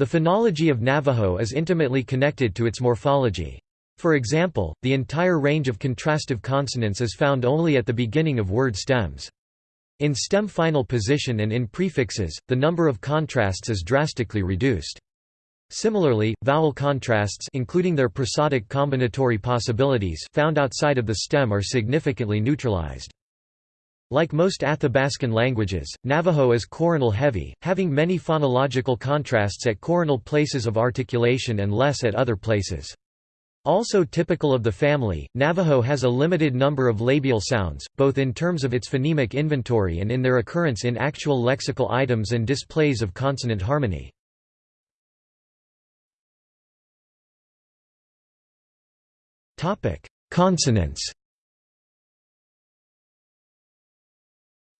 The phonology of Navajo is intimately connected to its morphology. For example, the entire range of contrastive consonants is found only at the beginning of word stems. In stem final position and in prefixes, the number of contrasts is drastically reduced. Similarly, vowel contrasts including their prosodic combinatory possibilities found outside of the stem are significantly neutralized. Like most Athabascan languages, Navajo is coronal heavy, having many phonological contrasts at coronal places of articulation and less at other places. Also typical of the family, Navajo has a limited number of labial sounds, both in terms of its phonemic inventory and in their occurrence in actual lexical items and displays of consonant harmony. Consonants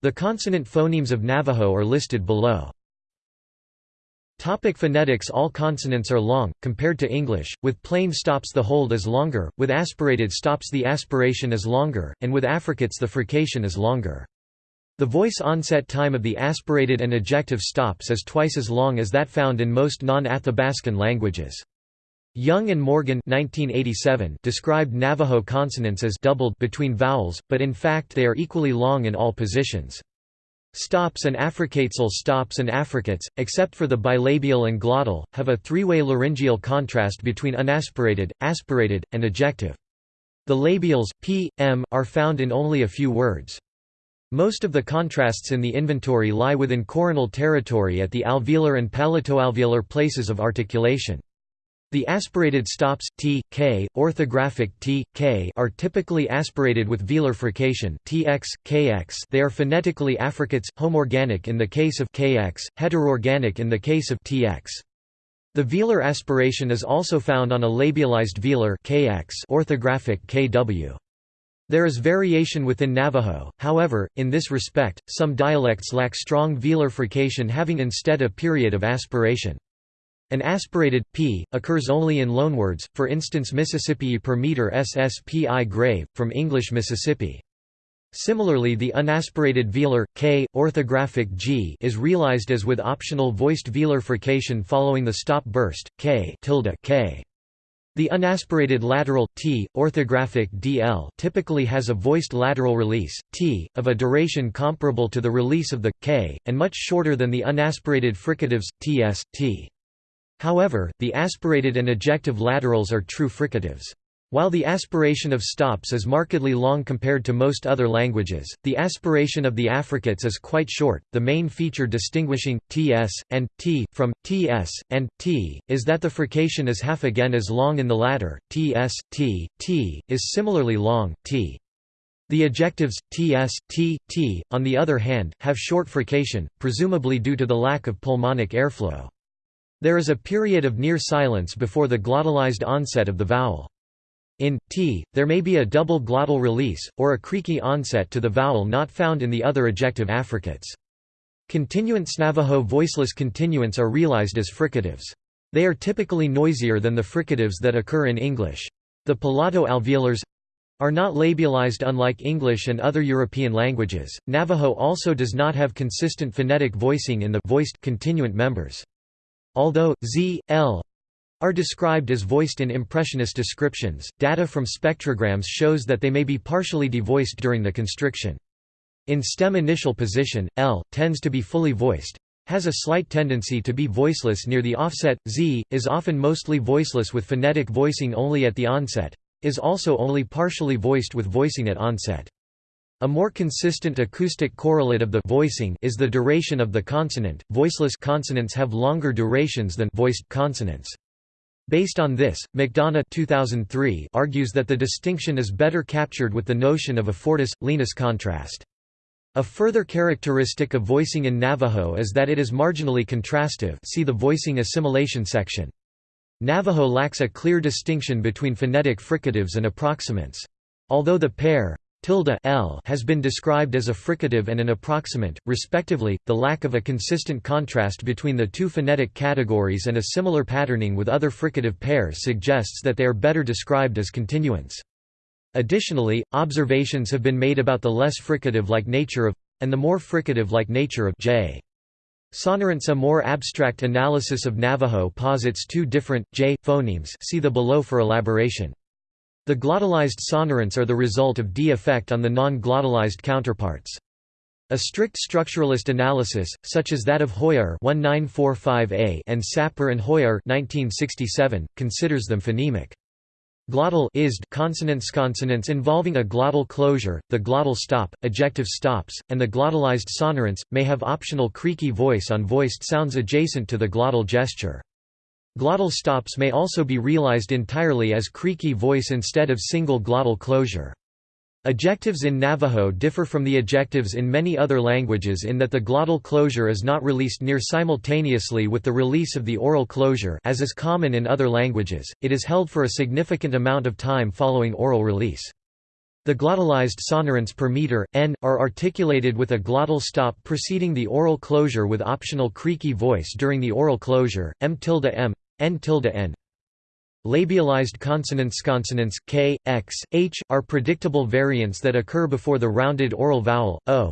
The consonant phonemes of Navajo are listed below. Topic phonetics All consonants are long, compared to English, with plain stops the hold is longer, with aspirated stops the aspiration is longer, and with affricates the frication is longer. The voice onset time of the aspirated and ejective stops is twice as long as that found in most non-Athabascan languages. Young and Morgan 1987 described Navajo consonants as doubled between vowels, but in fact they are equally long in all positions. Stops and affricatesal stops and affricates, except for the bilabial and glottal, have a three-way laryngeal contrast between unaspirated, aspirated, and ejective. The labials, p, m, are found in only a few words. Most of the contrasts in the inventory lie within coronal territory at the alveolar and palatoalveolar places of articulation. The aspirated stops t, k, orthographic t, k are typically aspirated with velar frication tx, kx. They are phonetically affricates, homorganic in the case of kx, heterorganic in the case of tx. The velar aspiration is also found on a labialized velar kx, orthographic kw. There is variation within Navajo, however, in this respect, some dialects lack strong velar frication having instead a period of aspiration. An aspirated p occurs only in loanwords, for instance Mississippi per meter SSPI grave, from English Mississippi. Similarly the unaspirated velar, k, orthographic g is realized as with optional voiced velar frication following the stop burst, k, tilde k. The unaspirated lateral, t, orthographic dl typically has a voiced lateral release, t, of a duration comparable to the release of the, k, and much shorter than the unaspirated fricatives, ts, t. However, the aspirated and ejective laterals are true fricatives. While the aspiration of stops is markedly long compared to most other languages, the aspiration of the affricates is quite short. The main feature distinguishing ts and t from ts and t is that the frication is half again as long in the latter. ts, t, t is similarly long. t. The ejectives ts, t, t, on the other hand, have short frication, presumably due to the lack of pulmonic airflow. There is a period of near silence before the glottalized onset of the vowel. In t, there may be a double glottal release, or a creaky onset to the vowel not found in the other ejective affricates. Continuants Navajo voiceless continuants are realized as fricatives. They are typically noisier than the fricatives that occur in English. The palato-alveolars are not labialized unlike English and other European languages. Navajo also does not have consistent phonetic voicing in the voiced continuant members. Although z, l are described as voiced in impressionist descriptions, data from spectrograms shows that they may be partially devoiced during the constriction. In stem initial position, L, tends to be fully voiced, has a slight tendency to be voiceless near the offset, Z, is often mostly voiceless with phonetic voicing only at the onset, is also only partially voiced with voicing at onset. A more consistent acoustic correlate of the voicing is the duration of the consonant. Voiceless consonants have longer durations than voiced consonants. Based on this, McDonough 2003 argues that the distinction is better captured with the notion of a fortis-lenis contrast. A further characteristic of voicing in Navajo is that it is marginally contrastive see the voicing assimilation section. Navajo lacks a clear distinction between phonetic fricatives and approximants. Although the pair tilde l has been described as a fricative and an approximant, respectively. The lack of a consistent contrast between the two phonetic categories and a similar patterning with other fricative pairs suggests that they are better described as continuants. Additionally, observations have been made about the less fricative-like nature of and the more fricative-like nature of j. Sonorants A more abstract analysis of Navajo posits two different, j, phonemes see the below for elaboration. The glottalized sonorants are the result of d effect on the non-glottalized counterparts. A strict structuralist analysis, such as that of Hoijer (1945a) and Sapir and Hoijer 1967, considers them phonemic. Glottal isd consonants consonants involving a glottal closure, the glottal stop, ejective stops, and the glottalized sonorants, may have optional creaky voice on voiced sounds adjacent to the glottal gesture. Glottal stops may also be realized entirely as creaky voice instead of single glottal closure. Ejectives in Navajo differ from the ejectives in many other languages in that the glottal closure is not released near simultaneously with the release of the oral closure as is common in other languages, it is held for a significant amount of time following oral release. The glottalized sonorants per meter, n, are articulated with a glottal stop preceding the oral closure with optional creaky voice during the oral closure, m tilde m, n tilde n. Labialized consonants consonants k, x, h, are predictable variants that occur before the rounded oral vowel, o.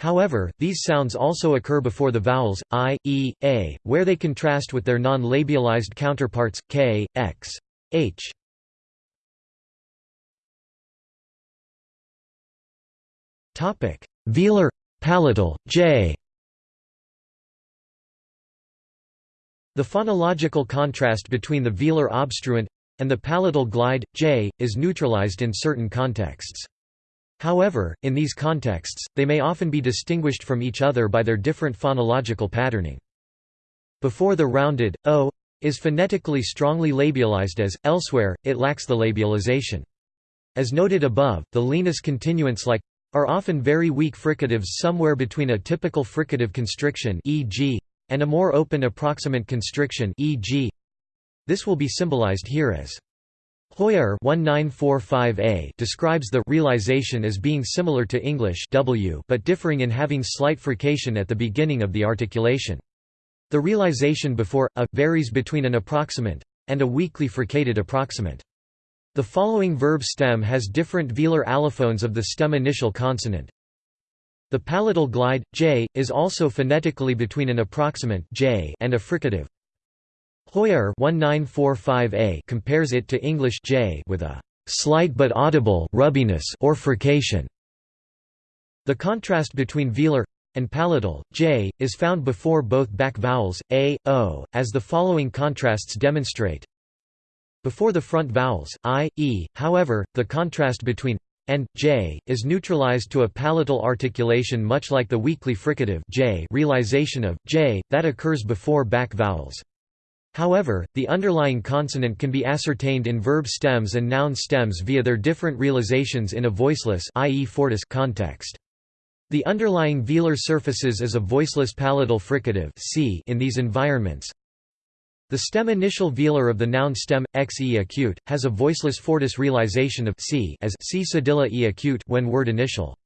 However, these sounds also occur before the vowels, i, e, a, where they contrast with their non-labialized counterparts, k, x, h. Topic: Velar — palatal, j The phonological contrast between the velar obstruent and the palatal glide, j, is neutralized in certain contexts. However, in these contexts, they may often be distinguished from each other by their different phonological patterning. Before the rounded, o, is phonetically strongly labialized as, elsewhere, it lacks the labialization. As noted above, the lenis continuants like are often very weak fricatives somewhere between a typical fricative constriction e.g and a more open approximant constriction e.g. This will be symbolized here as Hoijer 1945a describes the realization as being similar to English w but differing in having slight frication at the beginning of the articulation. The realization before a varies between an approximant and a weakly fricated approximant. The following verb stem has different velar allophones of the stem initial consonant. The palatal glide, j, is also phonetically between an approximant j and a fricative. Hoijer 1945a compares it to English j with a slight but audible rubbiness or frication. The contrast between velar and palatal, j, is found before both back vowels, a, o, as the following contrasts demonstrate. Before the front vowels, i, e, however, the contrast between and j is neutralized to a palatal articulation much like the weakly fricative j realization of j that occurs before back vowels. However, the underlying consonant can be ascertained in verb stems and noun stems via their different realizations in a voiceless i.e. fortis context. The underlying velar surfaces as a voiceless palatal fricative c in these environments, the stem initial velar of the noun stem, x e acute, has a voiceless fortis realization of c as c cedilla e acute when word initial.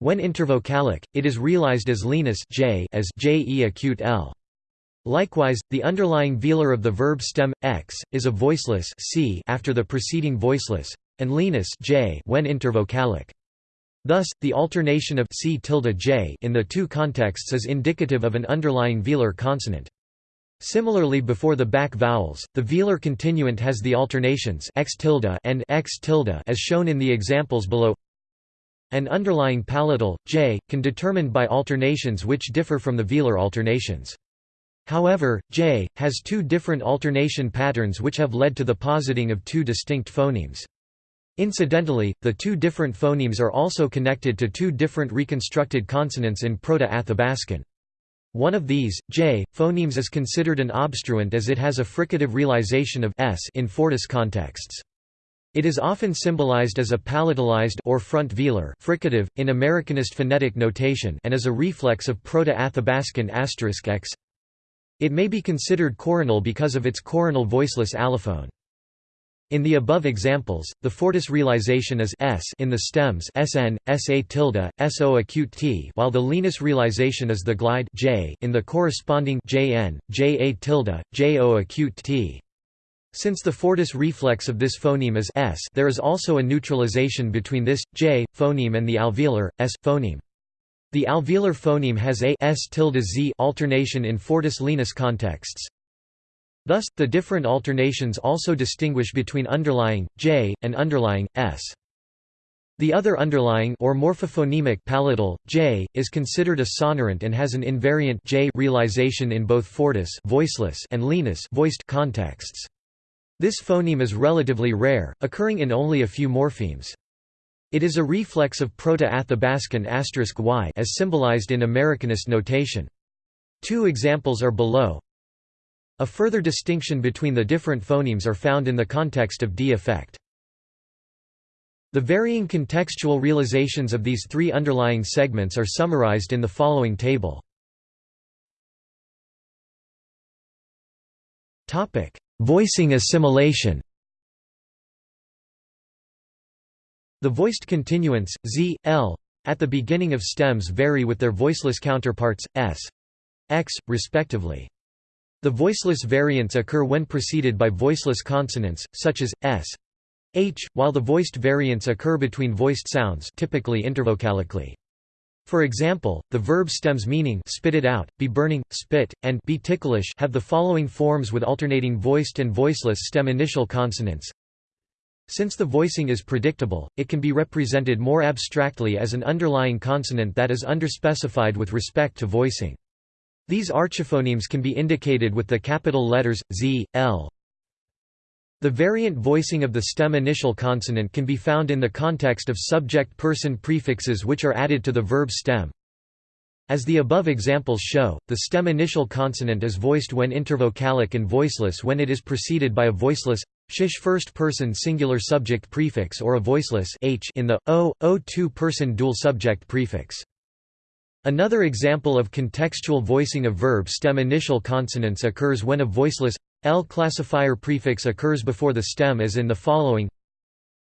When intervocalic, it is realized as lenis j as j e acute l. Likewise, the underlying velar of the verb stem x is a voiceless c after the preceding voiceless, and lenis j when intervocalic. Thus, the alternation of c tilde j in the two contexts is indicative of an underlying velar consonant. Similarly before the back vowels, the velar continuant has the alternations x tilde and x tilde as shown in the examples below. An underlying palatal, j, can determined by alternations which differ from the velar alternations. However, j, has two different alternation patterns which have led to the positing of two distinct phonemes. Incidentally, the two different phonemes are also connected to two different reconstructed consonants in Proto-Athabascan. One of these, j, phonemes is considered an obstruent as it has a fricative realization of s in fortis contexts. It is often symbolized as a palatalized or front velar fricative, in Americanist phonetic notation and as a reflex of Proto-Athabascan asterisk x. It may be considered coronal because of its coronal voiceless allophone. In the above examples, the fortis realization is s in the stems sn, sa tilde, so acute t, while the lenis realization is the glide j in the corresponding jn, ja tilde, jo acute t. Since the fortis reflex of this phoneme is s, there is also a neutralization between this j phoneme and the alveolar s phoneme. The alveolar phoneme has a s tilde z alternation in fortis lenis contexts. Thus, the different alternations also distinguish between underlying j and underlying s. The other underlying or morphophonemic palatal j is considered a sonorant and has an invariant j realization in both fortis voiceless and lenis voiced contexts. This phoneme is relatively rare, occurring in only a few morphemes. It is a reflex of Proto-Athabascan y as symbolized in Americanist notation. Two examples are below. A further distinction between the different phonemes are found in the context of d-effect. The varying contextual realizations of these three underlying segments are summarized in the following table. Topic: Voicing assimilation The voiced continuants, z, l, at the beginning of stems vary with their voiceless counterparts, s, x, respectively. The voiceless variants occur when preceded by voiceless consonants, such as, s, h, while the voiced variants occur between voiced sounds typically intervocalically. For example, the verb stems meaning spit it out, be burning, spit, and be ticklish have the following forms with alternating voiced and voiceless stem initial consonants since the voicing is predictable, it can be represented more abstractly as an underlying consonant that is underspecified with respect to voicing. These archiphonemes can be indicated with the capital letters, z, l. The variant voicing of the stem initial consonant can be found in the context of subject-person prefixes which are added to the verb stem. As the above examples show, the stem initial consonant is voiced when intervocalic and voiceless when it is preceded by a voiceless shish first-person singular subject prefix or a voiceless h in the o, o two-person dual subject prefix. Another example of contextual voicing of verb stem initial consonants occurs when a voiceless l classifier prefix occurs before the stem as in the following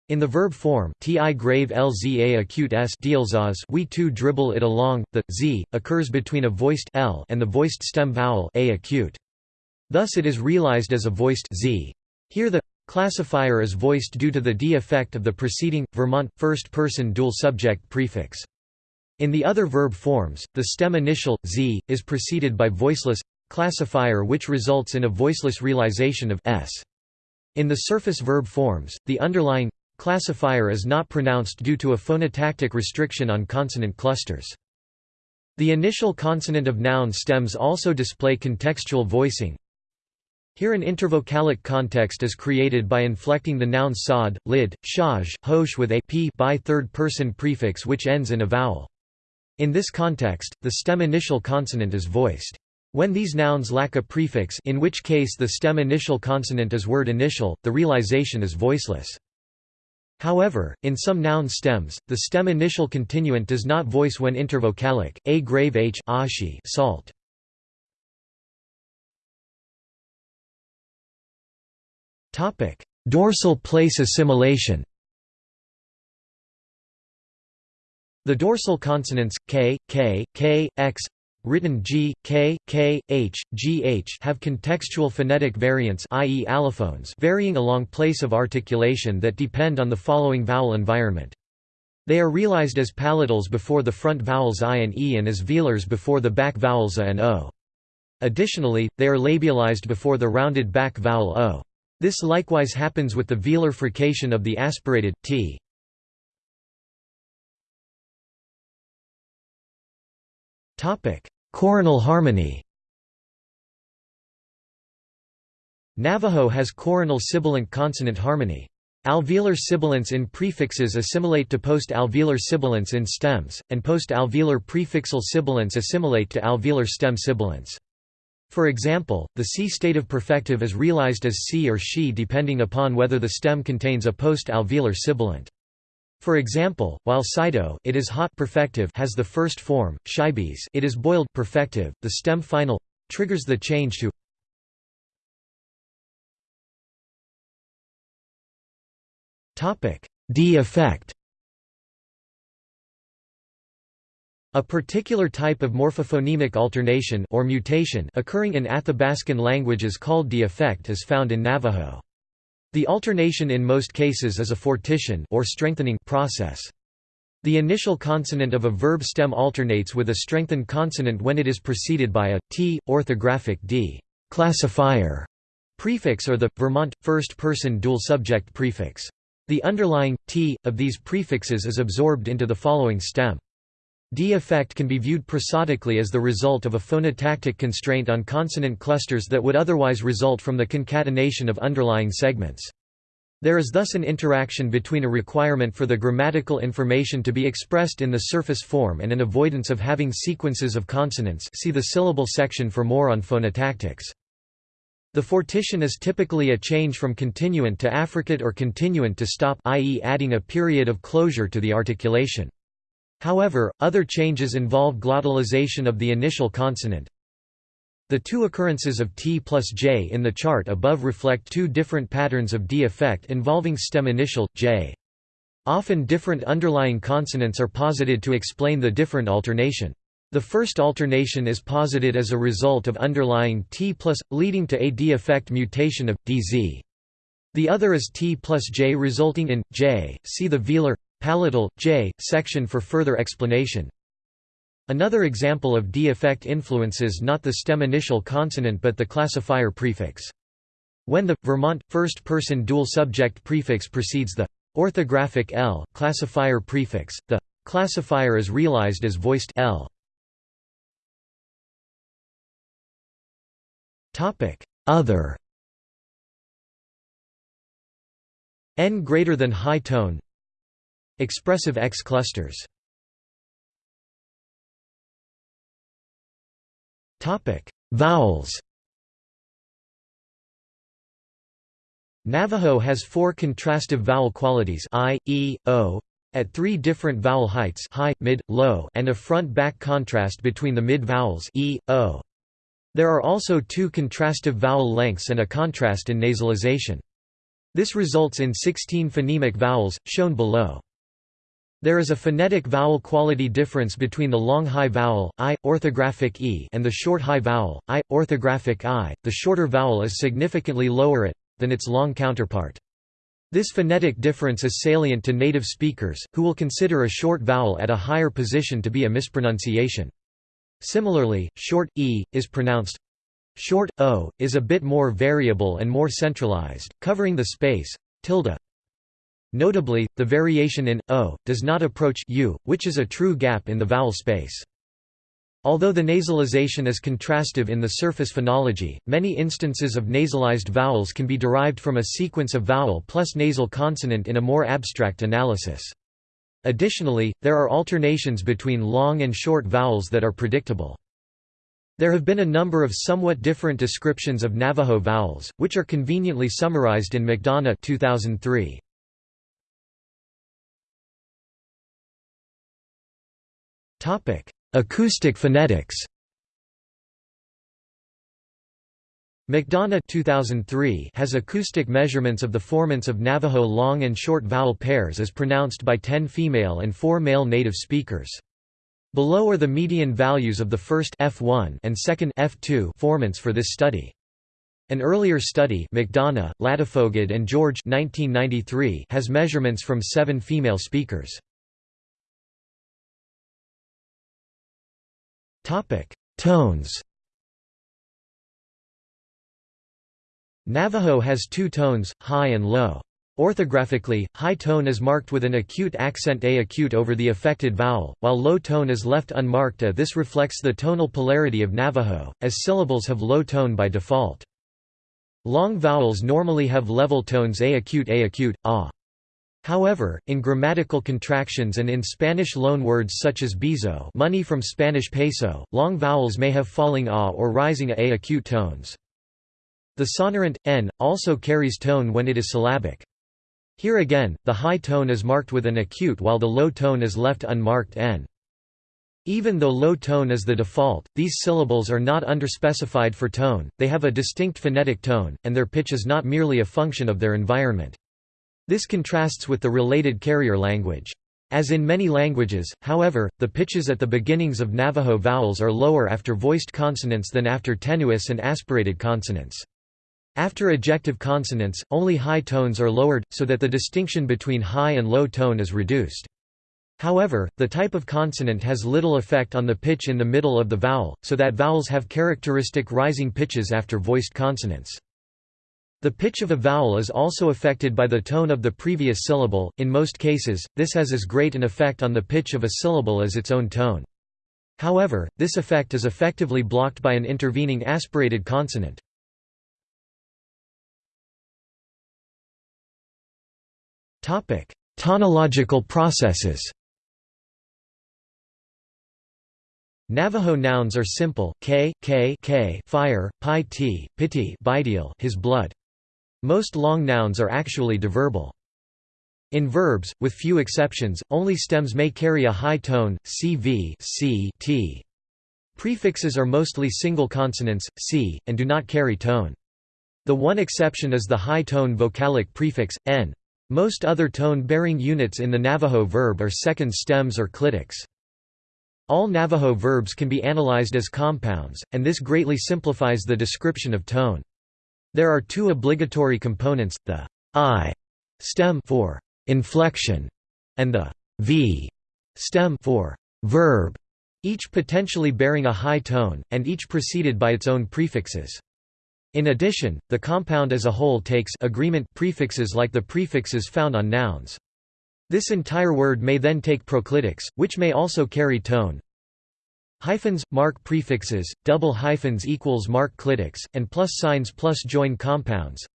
in the verb form ti grave lza acute s dealsas we too dribble it along, the z occurs between a voiced l and the voiced stem vowel a acute. Thus it is realized as a voiced z. Here the classifier is voiced due to the d effect of the preceding, Vermont, first-person dual subject prefix. In the other verb forms, the stem initial, z, is preceded by voiceless classifier which results in a voiceless realization of s. In the surface verb forms, the underlying classifier is not pronounced due to a phonotactic restriction on consonant clusters. The initial consonant of noun stems also display contextual voicing, here an intervocalic context is created by inflecting the nouns sod, lid, shaj, hosh with a p by third-person prefix which ends in a vowel. In this context, the stem initial consonant is voiced. When these nouns lack a prefix in which case the stem initial consonant is word initial, the realization is voiceless. However, in some noun stems, the stem initial continuant does not voice when intervocalic, a grave h ashi salt. Dorsal place assimilation. The dorsal consonants k, k, k, x, written g, k, k, h, gh have contextual phonetic variants i.e. allophones varying along place of articulation that depend on the following vowel environment. They are realized as palatals before the front vowels i and e and as velars before the back vowels a and o. Additionally, they are labialized before the rounded back vowel o. This likewise happens with the velar frication of the aspirated t. Topic: Coronal harmony. Navajo has coronal sibilant consonant harmony. Alveolar sibilants in prefixes assimilate to post-alveolar sibilants in stems, and post-alveolar prefixal sibilants assimilate to alveolar stem sibilants. For example, the C stative perfective is realized as C or she depending upon whether the stem contains a post-alveolar sibilant. For example, while Sido it is hot perfective has the first form, Shibes it is boiled perfective, the stem final triggers the change to Topic D effect A particular type of morphophonemic alternation or mutation occurring in Athabascan language is called d-effect is found in Navajo. The alternation in most cases is a fortition or strengthening process. The initial consonant of a verb stem alternates with a strengthened consonant when it is preceded by a t orthographic d classifier prefix or the Vermont first-person dual subject prefix. The underlying t of these prefixes is absorbed into the following stem. D effect can be viewed prosodically as the result of a phonotactic constraint on consonant clusters that would otherwise result from the concatenation of underlying segments. There is thus an interaction between a requirement for the grammatical information to be expressed in the surface form and an avoidance of having sequences of consonants see the syllable section for more on phonotactics. The fortition is typically a change from continuant to affricate or continuant to stop i.e. adding a period of closure to the articulation. However, other changes involve glottalization of the initial consonant, the two occurrences of T plus J in the chart above reflect two different patterns of D effect involving stem initial, J. Often different underlying consonants are posited to explain the different alternation. The first alternation is posited as a result of underlying T plus, leading to a D effect mutation of, DZ. The other is T plus J resulting in, J, see the velar, palatal, J, section for further explanation. Another example of D-effect influences not the stem initial consonant but the classifier prefix. When the Vermont first-person dual subject prefix precedes the orthographic L classifier prefix, the classifier is realized as voiced L. Topic: Other N greater than high tone Expressive X clusters Vowels Navajo has four contrastive vowel qualities I, E, O, at three different vowel heights high, mid, low and a front-back contrast between the mid-vowels e, o. There are also two contrastive vowel lengths and a contrast in nasalization. This results in 16 phonemic vowels, shown below. There is a phonetic vowel quality difference between the long high vowel, i, orthographic e and the short high vowel, i, orthographic i. The shorter vowel is significantly lower at, than its long counterpart. This phonetic difference is salient to native speakers, who will consider a short vowel at a higher position to be a mispronunciation. Similarly, short e is pronounced short o is a bit more variable and more centralized, covering the space tilde Notably, the variation in o does not approach u, which is a true gap in the vowel space. Although the nasalization is contrastive in the surface phonology, many instances of nasalized vowels can be derived from a sequence of vowel plus nasal consonant in a more abstract analysis. Additionally, there are alternations between long and short vowels that are predictable. There have been a number of somewhat different descriptions of Navajo vowels, which are conveniently summarized in McDonough 2003. Acoustic phonetics McDonough 2003 has acoustic measurements of the formants of Navajo long and short vowel pairs as pronounced by 10 female and 4 male native speakers. Below are the median values of the first F1 and second F2 formants for this study. An earlier study McDonough, Ladefoged and George 1993 has measurements from seven female speakers. Tones. Navajo has two tones, high and low. Orthographically, high tone is marked with an acute accent A acute over the affected vowel, while low tone is left unmarked A. This reflects the tonal polarity of Navajo, as syllables have low tone by default. Long vowels normally have level tones A acute A acute, ah. However, in grammatical contractions and in Spanish loanwords such as bezo money from Spanish peso, long vowels may have falling a or rising a acute tones. The sonorant, n, also carries tone when it is syllabic. Here again, the high tone is marked with an acute while the low tone is left unmarked n. Even though low tone is the default, these syllables are not underspecified for tone, they have a distinct phonetic tone, and their pitch is not merely a function of their environment. This contrasts with the related carrier language. As in many languages, however, the pitches at the beginnings of Navajo vowels are lower after voiced consonants than after tenuis and aspirated consonants. After ejective consonants, only high tones are lowered, so that the distinction between high and low tone is reduced. However, the type of consonant has little effect on the pitch in the middle of the vowel, so that vowels have characteristic rising pitches after voiced consonants. The pitch of a vowel is also affected by the tone of the previous syllable, in most cases, this has as great an effect on the pitch of a syllable as its own tone. However, this effect is effectively blocked by an intervening aspirated consonant. Tonological processes Navajo nouns are simple, k, k, k fire, pi t, piti his blood. Most long nouns are actually deverbal. In verbs, with few exceptions, only stems may carry a high tone, cv c, t. Prefixes are mostly single consonants, c, and do not carry tone. The one exception is the high-tone vocalic prefix, n. Most other tone-bearing units in the Navajo verb are second stems or clitics. All Navajo verbs can be analyzed as compounds, and this greatly simplifies the description of tone. There are two obligatory components, the i stem for inflection and the v stem for verb, each potentially bearing a high tone, and each preceded by its own prefixes. In addition, the compound as a whole takes agreement prefixes like the prefixes found on nouns. This entire word may then take proclitics, which may also carry tone. Hyphens, mark prefixes, double hyphens equals mark clitics, and plus signs plus join compounds.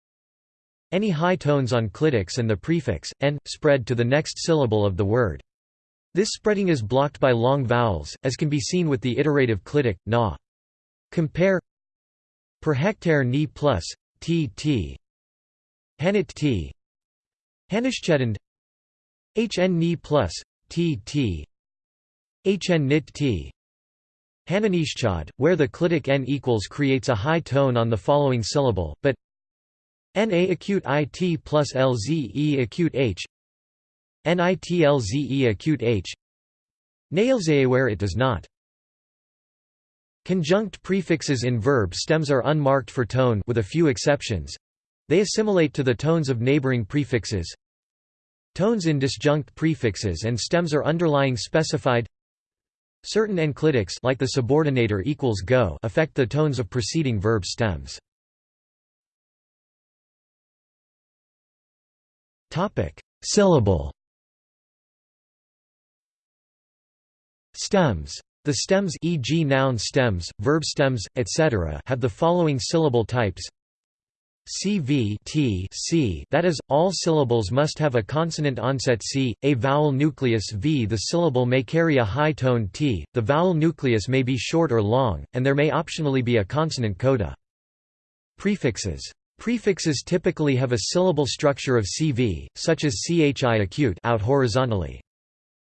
Any high tones on clitics and the prefix, n, spread to the next syllable of the word. This spreading is blocked by long vowels, as can be seen with the iterative clitic, na. Compare per hectare ni plus, t t Hanit t Hanishchedand hn ni plus, t t hn nit t Hananishchad, where the clitic n equals creates a high tone on the following syllable, but Na acute it plus lze acute h nitlze acute h Nailzae where it does not. Conjunct prefixes in verb stems are unmarked for tone with a few exceptions. They assimilate to the tones of neighboring prefixes. Tones in disjunct prefixes and stems are underlying specified. Certain enclitics like the subordinator equals go affect the tones of preceding verb stems. Topic: Syllable. Stems. The stems e.g. noun stems, verb stems, etc. have the following syllable types CV t c that is, all syllables must have a consonant onset c, a vowel nucleus v. The syllable may carry a high tone t, the vowel nucleus may be short or long, and there may optionally be a consonant coda. Prefixes Prefixes typically have a syllable structure of CV, such as chi acute out horizontally.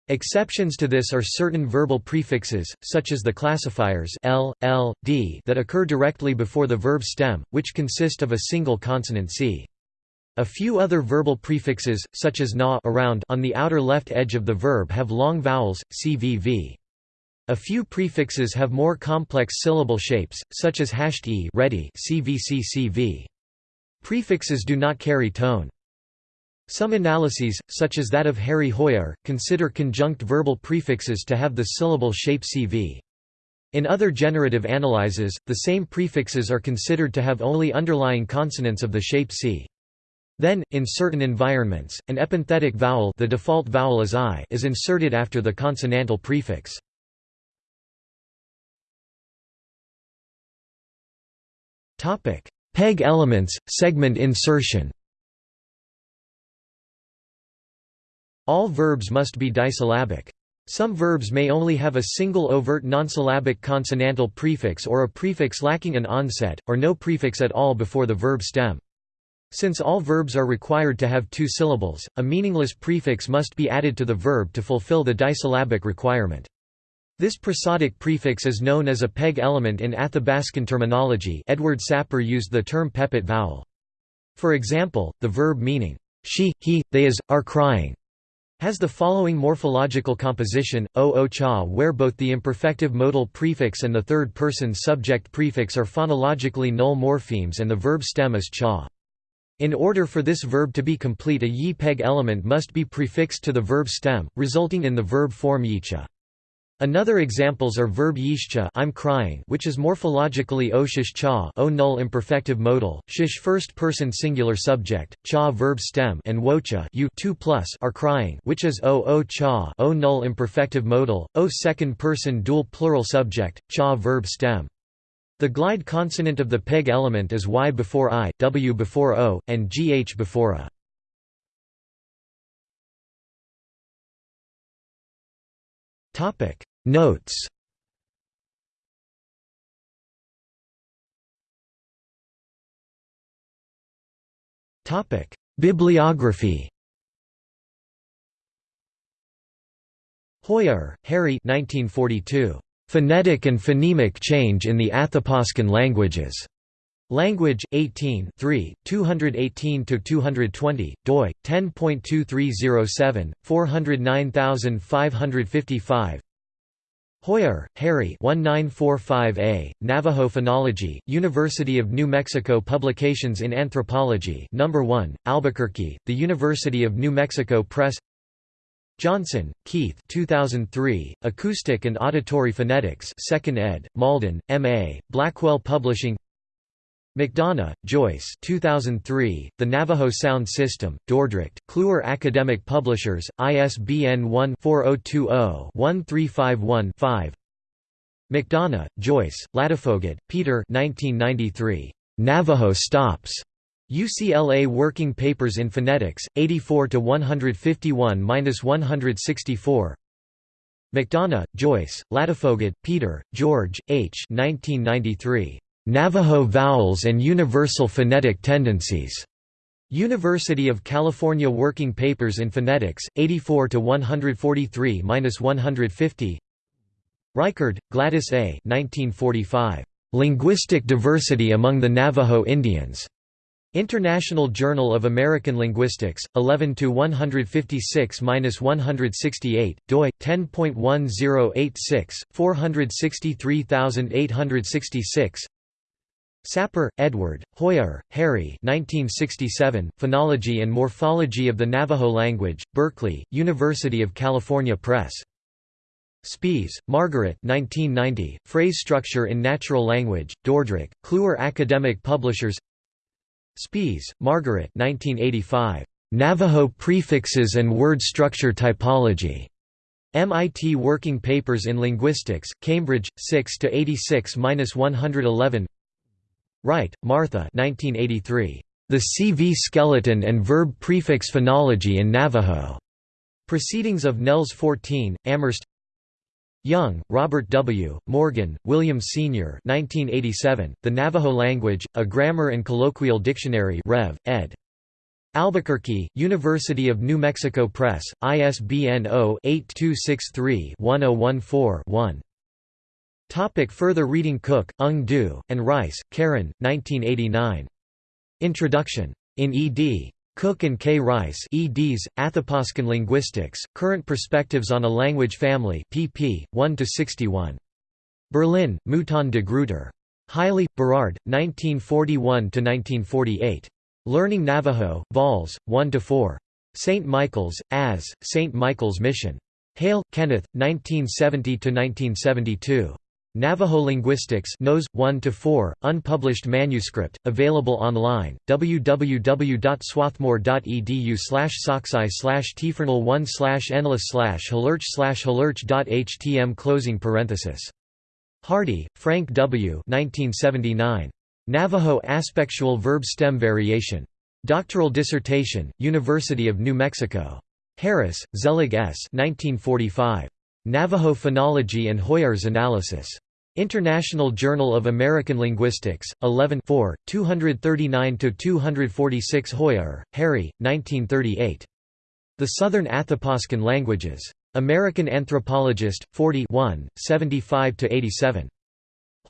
Exceptions to this are certain verbal prefixes, such as the classifiers l, l, d that occur directly before the verb stem, which consist of a single consonant c. A few other verbal prefixes, such as na around on the outer left edge of the verb have long vowels, cvv. A few prefixes have more complex syllable shapes, such as hashed e ready cvccv. Prefixes do not carry tone. Some analyses, such as that of Harry Hoijer, consider conjunct verbal prefixes to have the syllable shape CV. In other generative analyses, the same prefixes are considered to have only underlying consonants of the shape C. Then, in certain environments, an epenthetic vowel the default vowel is I is inserted after the consonantal prefix. Peg elements, segment insertion All verbs must be disyllabic. Some verbs may only have a single overt nonsyllabic consonantal prefix or a prefix lacking an onset, or no prefix at all before the verb stem. Since all verbs are required to have two syllables, a meaningless prefix must be added to the verb to fulfill the disyllabic requirement. This prosodic prefix is known as a peg element in Athabascan terminology Edward Sapir used the term pepet vowel. For example, the verb meaning, she, he, they is, are crying, has the following morphological composition, o o cha where both the imperfective modal prefix and the third-person subject prefix are phonologically null morphemes and the verb stem is cha. In order for this verb to be complete a yi-peg element must be prefixed to the verb stem, resulting in the verb form yicha. Another examples are verb yishcha I'm crying which is morphologically o shish cha o null imperfective modal, shish first person singular subject, cha verb stem and wocha you 2 plus are crying which is o o cha o null imperfective modal, o second person dual plural subject, cha verb stem. The glide consonant of the peg element is y before i, w before o, and gh before a. Topic. Notes. Topic. Bibliography. Hoijer, Harry. 1942. Phonetic and Phonemic Change in the Athapascan Languages. Language 18 3 218 to 220 doi 10.2307 409555 Hoijer, Harry 1945a, Navajo Phonology, University of New Mexico Publications in Anthropology No. 1, Albuquerque, The University of New Mexico Press Johnson, Keith 2003, Acoustic and Auditory Phonetics 2nd ed., Malden, M.A., Blackwell Publishing McDonough, Joyce 2003, The Navajo Sound System, Dordrecht, Kluwer Academic Publishers, ISBN 1-4020-1351-5 McDonough, Joyce, Ladefoged, Peter 1993. Navajo Stops. UCLA Working Papers in Phonetics, 84–151–164 McDonough, Joyce, Ladefoged, Peter, George, H. 1993. Navajo Vowels and Universal Phonetic Tendencies. University of California Working Papers in Phonetics, 84 to 143-150. Reichard, Gladys A. 1945. Linguistic Diversity Among the Navajo Indians. International Journal of American Linguistics, 11 to 156-168, doi 10.1086, 463866. Sapir, Edward, Hoijer, Harry 1967, Phonology and Morphology of the Navajo Language, Berkeley, University of California Press. Speas, Margaret 1990, Phrase Structure in Natural Language, Dordrecht, Kluwer Academic Publishers Speas, Margaret 1985, Navajo Prefixes and Word Structure Typology. MIT Working Papers in Linguistics, Cambridge, 6 to 86-111. Wright, Martha 1983. The CV Skeleton and Verb Prefix Phonology in Navajo. Proceedings of Nels 14, Amherst Young, Robert W., Morgan, William Sr. 1987, The Navajo Language, A Grammar and Colloquial Dictionary Rev. ed. Albuquerque, University of New Mexico Press, ISBN 0-8263-1014-1. Topic further reading Cook, Ung Du, and Rice, Karen, 1989. Introduction. In ed. Cook and K. Rice eds, Athapascan Linguistics, Current Perspectives on a Language Family pp. 1–61. Berlin, Mouton de Gruyter. Haile, Berard, 1941–1948. Learning Navajo, Vols, 1–4. St. Michael's, as, St. Michael's Mission. Hale, Kenneth, 1970–1972. Navajo Linguistics Nos. 1 to 4, unpublished manuscript, available online, www.swarthmore.edu slash soxi slash tfernal1 slash enlist slash halurch slash halurch.htm closing parenthesis. Hardy, Frank W. 1979. Navajo Aspectual Verb Stem Variation. Doctoral dissertation, University of New Mexico. Harris, Zelig S. 1945. Navajo Phonology and Hoijer's Analysis. International Journal of American Linguistics, 11 239–246 Hoijer, Harry, 1938. The Southern Athapascan Languages. American Anthropologist, 40 75–87.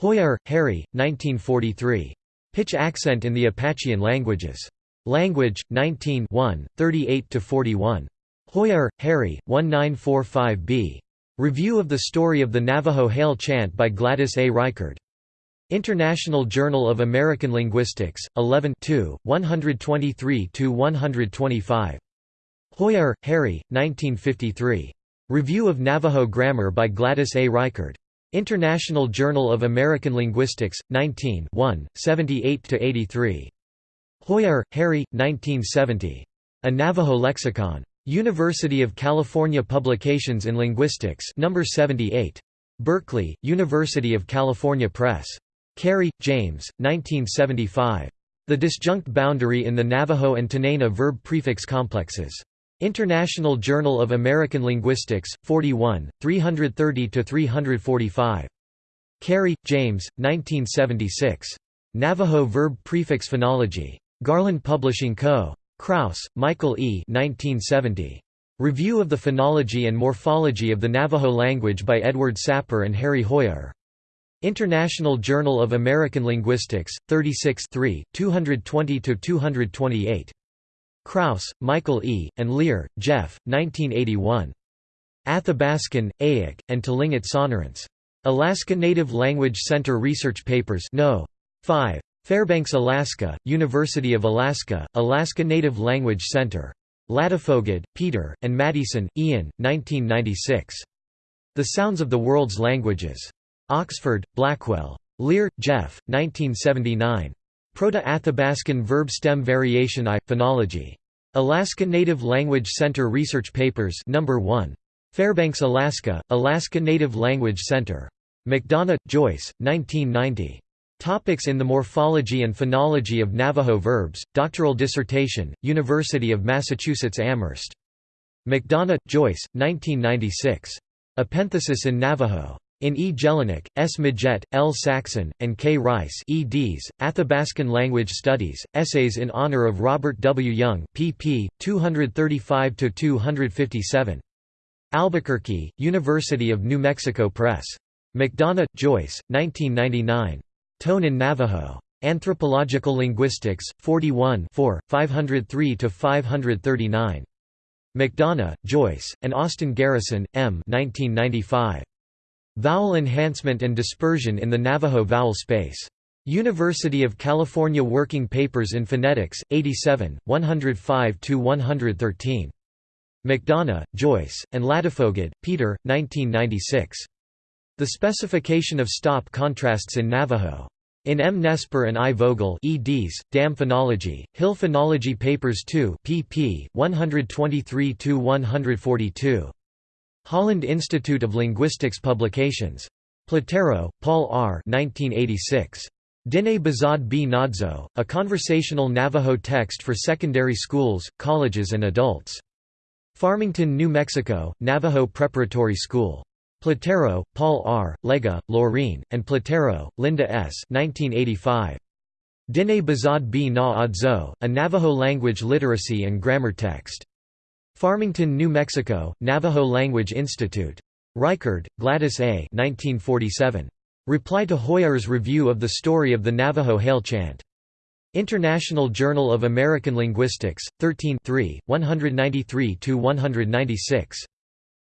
Hoijer, Harry, 1943. Pitch Accent in the Apachean Languages. Language, 19 38–41. Hoijer, Harry, 1945b. Review of the Story of the Navajo Hail Chant by Gladys A. Reichard. International Journal of American Linguistics, 11 123–125. Hoijer, Harry, 1953. Review of Navajo Grammar by Gladys A. Reichard. International Journal of American Linguistics, 19 78–83. Hoijer, Harry, 1970. A Navajo Lexicon. University of California Publications in Linguistics No. 78. Berkeley, University of California Press. Kari, James, 1975. The disjunct boundary in the Navajo and Tanaina verb-prefix complexes. International Journal of American Linguistics, 41, 330–345. Kari, James, 1976. Navajo Verb-Prefix Phonology. Garland Publishing Co. Krauss, Michael E. 1970. Review of the Phonology and Morphology of the Navajo Language by Edward Sapir and Harry Hoijer. International Journal of American Linguistics, 36 220–228. Krauss, Michael E., and Leer, Jeff, 1981. Athabaskan, Eyak, and Tlingit Sonorants. Alaska Native Language Center Research Papers No. 5. Fairbanks, Alaska, University of Alaska, Alaska Native Language Center. Ladefoged, Peter, and Maddieson, Ian, 1996. The Sounds of the World's Languages. Oxford, Blackwell. Leer, Jeff, 1979. Proto-Athabaskan verb stem variation I, phonology. Alaska Native Language Center Research Papers No. 1. Fairbanks, Alaska, Alaska Native Language Center. McDonough, Joyce, 1990. Topics in the Morphology and Phonology of Navajo Verbs, doctoral dissertation, University of Massachusetts Amherst. McDonough, Joyce, 1996. Epenthesis in Navajo. In E. Jelinek, S. Midgette, L. Saxon, and K. Rice eds, Athabaskan Language Studies, Essays in Honor of Robert W. Young pp. 235–257. Albuquerque, University of New Mexico Press. McDonough, Joyce, 1999. Tone in Navajo. Anthropological Linguistics, 41 503–539. McDonough, Joyce, and Austin Garrison, M. 1995. Vowel Enhancement and Dispersion in the Navajo Vowel Space. University of California Working Papers in Phonetics, 87, 105–113. McDonough, Joyce, and Ladefoged, Peter, 1996. The Specification of Stop Contrasts in Navajo. In M. Nespor and I. Vogel eds, Dam Phonology, Hill Phonology Papers 2 pp. 123–142. Holland Institute of Linguistics Publications. Platero, Paul R. 1986. Dine Bazad b Nadzo, A Conversational Navajo Text for Secondary Schools, Colleges and Adults. Farmington, New Mexico, Navajo Preparatory School. Platero, Paul R., Lega, Laureen, and Platero, Linda S. 1985. Dine Bazad b na Adzo, A Navajo Language Literacy and Grammar Text. Farmington, New Mexico, Navajo Language Institute. Reichard, Gladys A. 1947. Reply to Hoijer's review of the story of the Navajo Hail Chant. International Journal of American Linguistics, 13 193–196.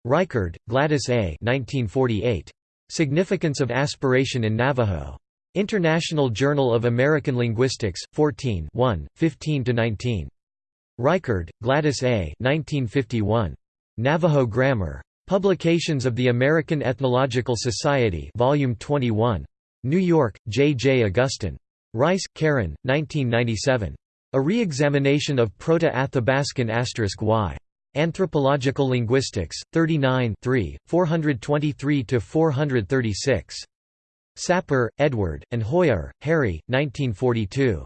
Reichard, Gladys A. 1948. Significance of Aspiration in Navajo. International Journal of American Linguistics, 14 15–19. Reichard, Gladys A. 1951. Navajo Grammar. Publications of the American Ethnological Society Volume 21. New York, J. J. Augustin. Rice, Keren, 1997. A Re-Examination of Proto-Athabaskan y. Anthropological Linguistics, 39 423–436. Sapir, Edward, and Hoijer, Harry, 1942.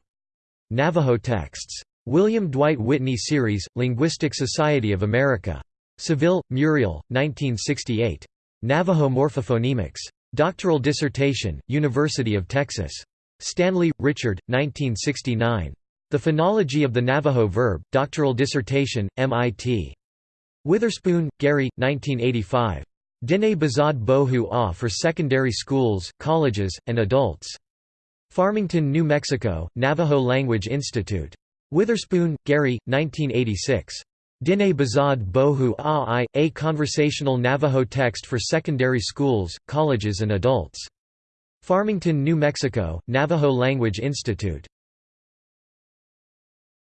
Navajo Texts. William Dwight Whitney Series, Linguistic Society of America. Saville, Muriel, 1968. Navajo Morphophonemics. Doctoral dissertation, University of Texas. Stanley, Richard, 1969. The Phonology of the Navajo Verb, doctoral dissertation, MIT. Witherspoon, Gary, 1985. Dine Bazad Bohu Ah for Secondary Schools, Colleges, and Adults. Farmington, New Mexico, Navajo Language Institute. Witherspoon, Gary, 1986. Dine Bazad Bohu A A Conversational Navajo Text for Secondary Schools, Colleges and Adults. Farmington, New Mexico, Navajo Language Institute